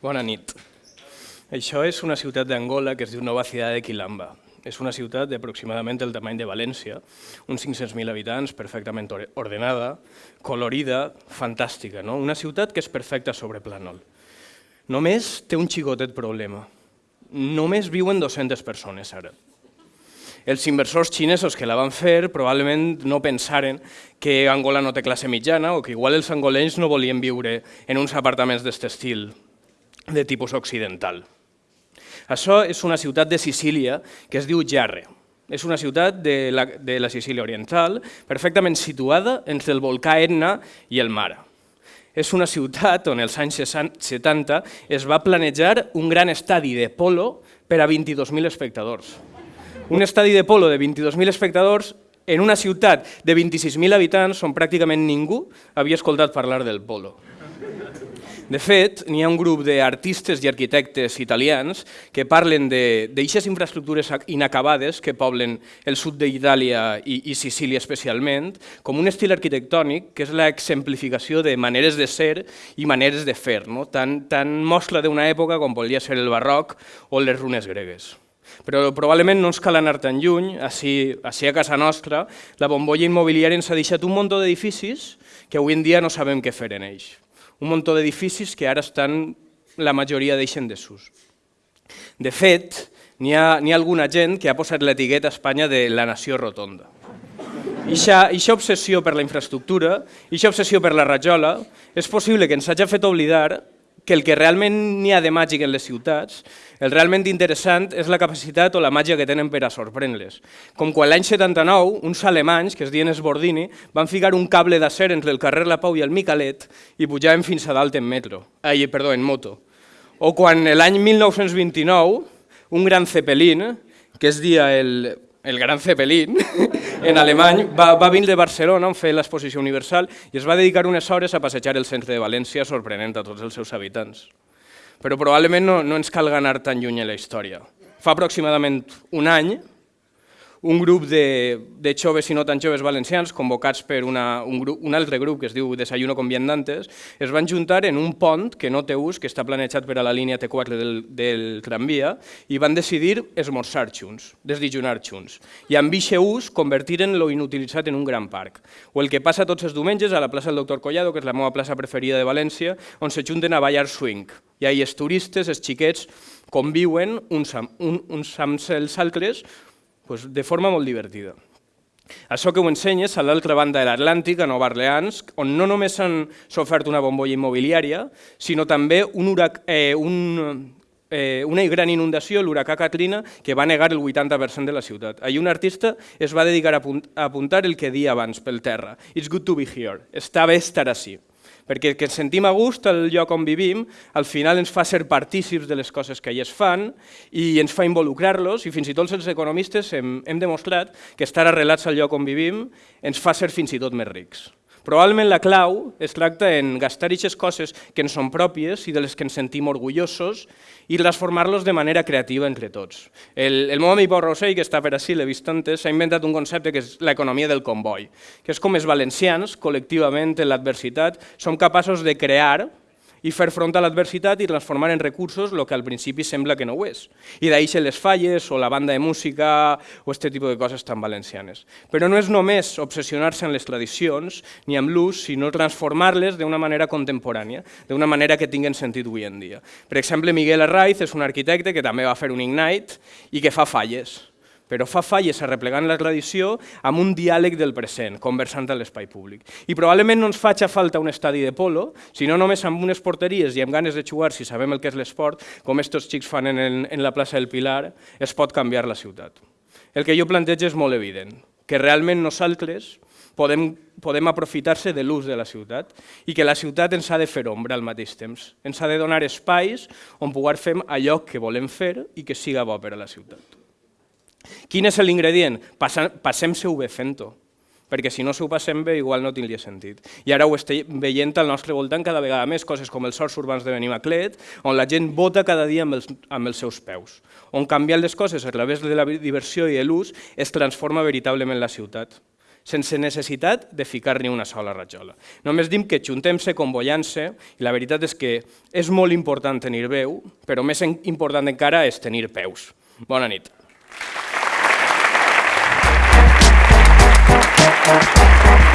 nit. Això és una ciutat d'Angola que es diu Nova Ciudad de Quilamba. És una ciutat d'aproximadament el tamany de València, uns 500.000 habitants, perfectament ordenada, colorida, fantàstica. No? Una ciutat que és perfecta sobre plànol. Només té un xicotet problema. Només viuen 200 persones ara els inversors xinesos que la van fer probablement no pensaren que Angola no té classe mitjana o que igual els angolens no volien viure en uns apartaments d'aquest estil de tipus occidental. Això és una ciutat de Sicília que es diu Jarre. És una ciutat de la, de la Sicília Oriental, perfectament situada entre el volcà Etna i el mar. És una ciutat on els anys 70 es va planejar un gran estadi de polo per a 22.000 espectadors un estadi de polo de 22.000 espectadors en una ciutat de 26.000 habitants on pràcticament ningú havia escoltat parlar del polo. De fet, n'hi ha un grup d'artistes i arquitectes italians que parlen d'aixes infraestructures inacabades que poblen el sud d'Itàlia i, i Sicília especialment, com un estil arquitectònic que és l'exemplificació de maneres de ser i maneres de fer, no? tan, tan mostra d'una època com podria ser el barroc o les runes gregues. Però probablement no ens cal anar tan lluny, així, així a casa nostra, la bombolla immobiliària ens ha deixat un munt d'edificis que avui en dia no sabem què fer en ells. Un munt d'edificis que ara estan, la majoria deixen desús. De fet, n'hi ha, ha alguna gent que ha posat l'etiqueta a Espanya de la nació rotonda. Ixa obsessió per la infraestructura, ixa obsessió per la rajola, és possible que ens hagi fet oblidar que el que realment n'hi ha de màgic en les ciutats, el realment interessant és la capacitat o la màgia que tenen per a sorprendre-les. Com quan l'any 79 uns alemanys, que es diuen Esbordini, van ficar un cable d'acer entre el carrer La Pau i el Micalet i pujaven fins a dalt en metro, ai, perdó, en moto. O quan l'any 1929 un gran Zeppelin, que es dia el, el gran Zeppelin, en alemany, va, va venir de Barcelona on fer l'exposició universal i es va dedicar unes hores a passejar el centre de València sorprenent a tots els seus habitants. Però probablement no, no ens cal anar tan lluny en la història. Fa aproximadament un any, un grup de, de joves i no tan joves valencians, convocats per una, un, grup, un altre grup que es diu Desayuno con Viandantes, es van juntar en un pont que no té ús, que està planejat per a la línia T4 del, del tramvia, i van decidir esmorzar junts, desdijunar junts, i amb aquest ús convertiren lo inutilitzat en un gran parc. O el que passa tots els diumenges a la plaça del Doctor Collado, que és la meva plaça preferida de València, on se junten a ballar swing. I ahí els turistes, els xiquets, conviuen uns, un, uns amb els altres, pues, de forma molt divertida. Això que ho ensenyes a l'altra banda de l'Atlàntic, a Nova Orleans, on no només s'han sofert una bombolla immobiliària, sinó també un urac, eh, un, eh, una gran inundació, l'huracà Katrina, que va negar el 80% de la ciutat. Allí un artista es va dedicar a apuntar el que dia abans pel terra. It's good to be here. Està bé estar així perquè que ens sentim a gust al lloc on vivim, al final ens fa ser partícips de les coses que allà es fan i ens fa involucrar-los i fins i tot els economistes hem, hem demostrat que estar arrelats al lloc on vivim ens fa ser fins i tot més rics. Probablement la clau es tracta en gastar aquestes coses que ens són pròpies i de les que ens sentim orgullosos i transformar-los de manera creativa entre tots. El, el meu amic Pau Rossell, que està per així, l'he vist antes, s'ha inventat un concepte que és l'economia del comboi, que és com els valencians, col·lectivament en l'adversitat, som capaços de crear i fer front a l'adversitat i transformar en recursos el que al principi sembla que no ho és. I d'aixer les falles o la banda de música o aquest tipus de coses tan valencianes. Però no és només obsessionar-se en les tradicions ni amb l'ús, sinó transformar-les d'una manera contemporània, d'una manera que tinguen sentit avui en dia. Per exemple, Miguel Arraiz és un arquitecte que també va fer un Ignite i que fa falles però fa falles arreplegant la tradició amb un diàleg del present, conversant a l'espai públic. I probablement no ens faci falta un estadi de polo, sinó només amb unes porteries i amb ganes de jugar, si sabem el que és l'esport, com estos xics fan en, en la plaça del Pilar, es pot canviar la ciutat. El que jo plantejo és molt evident, que realment nosaltres podem, podem aprofitar-se de l'ús de la ciutat i que la ciutat ens ha de fer ombra al mateix temps. Ens ha de donar espais on poder fer allò que volem fer i que siga bo per a la ciutat. Quin és l'ingredient? Passem-se-ho bé fent-ho, perquè si no s'ho passem bé igual no tindria sentit. I ara ho estem veient al nostre voltant cada vegada més, coses com els sorts urbans de Benimaclet, on la gent vota cada dia amb els, amb els seus peus, on canviant les coses a través de la diversió i l'ús es transforma veritablement la ciutat. sense necessitat de ficar ni una sola rajola. Només dim que juntem-se, convollant-se, i la veritat és que és molt important tenir veu, però més important encara és tenir peus. Bona nit. Thank you.